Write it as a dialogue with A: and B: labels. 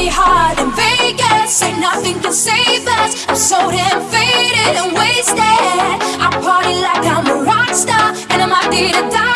A: party hard in Vegas. Ain't nothing can save us. I'm so damn faded and wasted. I party like I'm a rock star, and I'm out to die.